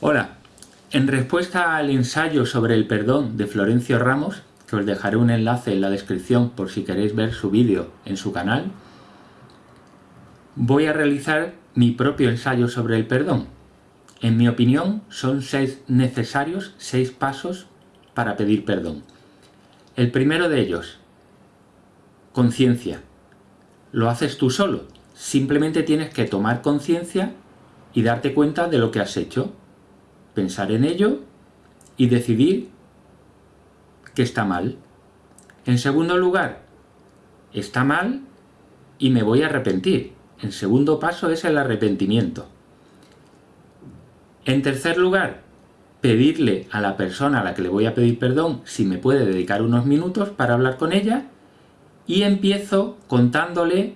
Hola, en respuesta al ensayo sobre el perdón de Florencio Ramos, que os dejaré un enlace en la descripción por si queréis ver su vídeo en su canal, voy a realizar mi propio ensayo sobre el perdón. En mi opinión, son seis necesarios, seis pasos para pedir perdón. El primero de ellos, conciencia. Lo haces tú solo. Simplemente tienes que tomar conciencia y darte cuenta de lo que has hecho pensar en ello y decidir que está mal. En segundo lugar, está mal y me voy a arrepentir. El segundo paso es el arrepentimiento. En tercer lugar, pedirle a la persona a la que le voy a pedir perdón si me puede dedicar unos minutos para hablar con ella y empiezo contándole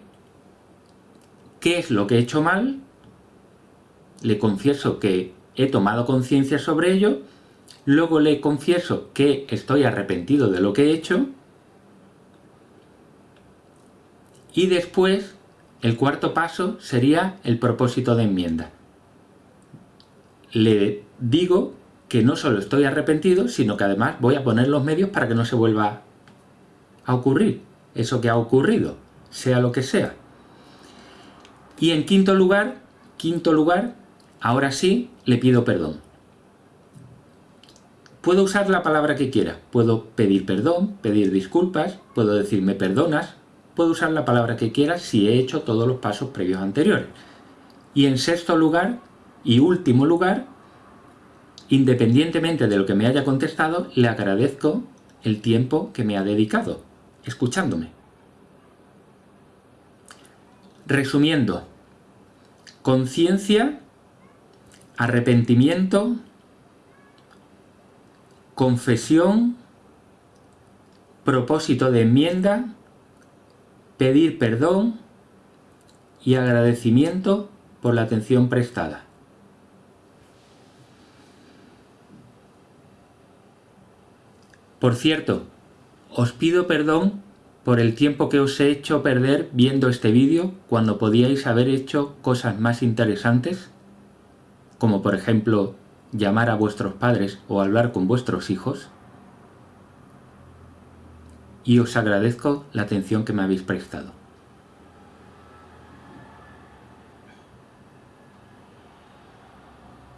qué es lo que he hecho mal, le confieso que he tomado conciencia sobre ello, luego le confieso que estoy arrepentido de lo que he hecho, y después el cuarto paso sería el propósito de enmienda. Le digo que no solo estoy arrepentido, sino que además voy a poner los medios para que no se vuelva a ocurrir eso que ha ocurrido, sea lo que sea. Y en quinto lugar, quinto lugar, Ahora sí, le pido perdón. Puedo usar la palabra que quiera. Puedo pedir perdón, pedir disculpas, puedo decir me perdonas, puedo usar la palabra que quiera si he hecho todos los pasos previos anteriores. Y en sexto lugar, y último lugar, independientemente de lo que me haya contestado, le agradezco el tiempo que me ha dedicado, escuchándome. Resumiendo, conciencia arrepentimiento, confesión, propósito de enmienda, pedir perdón y agradecimiento por la atención prestada. Por cierto, os pido perdón por el tiempo que os he hecho perder viendo este vídeo cuando podíais haber hecho cosas más interesantes como por ejemplo llamar a vuestros padres o hablar con vuestros hijos, y os agradezco la atención que me habéis prestado.